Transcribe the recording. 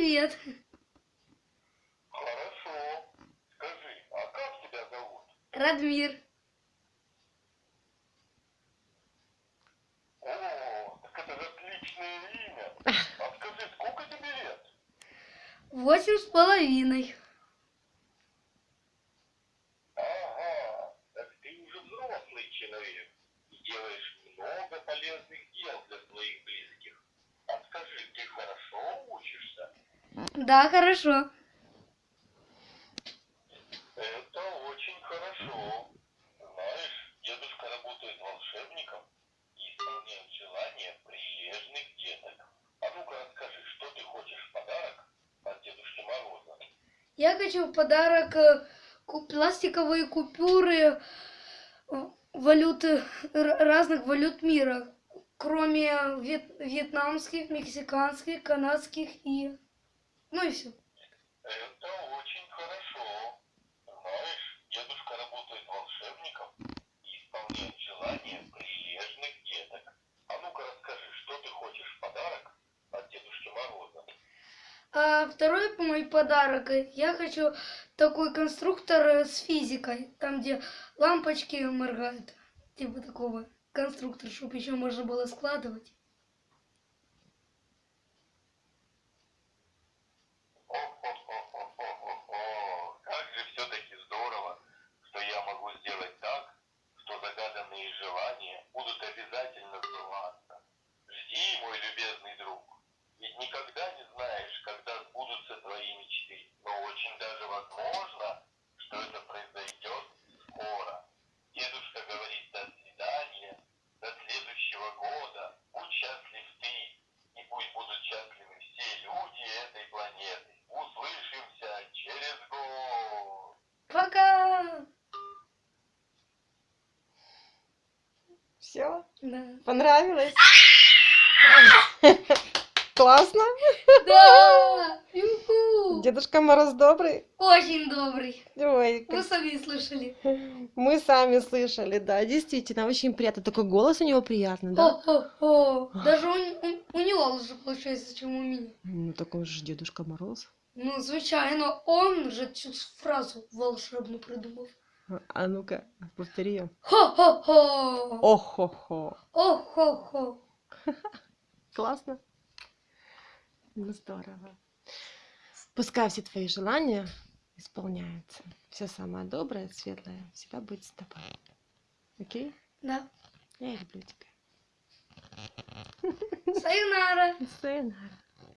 Привет. Хорошо. Скажи, а как тебя зовут? Радмир. О, так это же отличное имя. А скажи, сколько тебе лет? Восемь с половиной. Ага, так ты уже взрослый человек и делаешь много полезных дел для своих близких. А скажи, ты хорошо учишься? Да, хорошо. Это очень хорошо. Знаешь, дедушка работает волшебником и исполняет желания прилежных деток. А ну-ка расскажи, что ты хочешь в подарок от Дедушки Мороза? Я хочу в подарок э, пластиковые купюры э, валюты разных валют мира, кроме вьет- вьетнамских, мексиканских, канадских и ну и все. Это очень хорошо. Знаешь, дедушка работает волшебником и исполняет желания прилежных деток. А ну-ка расскажи, что ты хочешь в подарок от Дедушки Мороза? А второй мой подарок, я хочу такой конструктор э, с физикой, там где лампочки моргают, типа такого конструктор, чтобы еще можно было складывать. О-хо-хо-хо-хо-хо. Как же все-таки здорово, что я могу сделать так, что загаданные желания будут обязательно. Все? Да. Понравилось? Классно? Да! Дедушка Мороз добрый? Очень добрый. Ой, как- сами слышали. мы сами слышали, да, действительно, очень приятно. Такой голос у него приятный, да? Даже у, у- у него лучше получается, чем у меня. Ну, такой же Дедушка Мороз. Ну, звичайно, он же цю фразу волшебну придумав. А ну-ка, повтори ее. Хо-хо-хо! Ох-хо-хо. О-хо-хо! Классно. Ну, здорово. Пускай все твои желания исполняются. Все самое доброе, светлое всегда будет с тобой. Окей? Да. Я люблю тебя. Сайонара! Sayonara.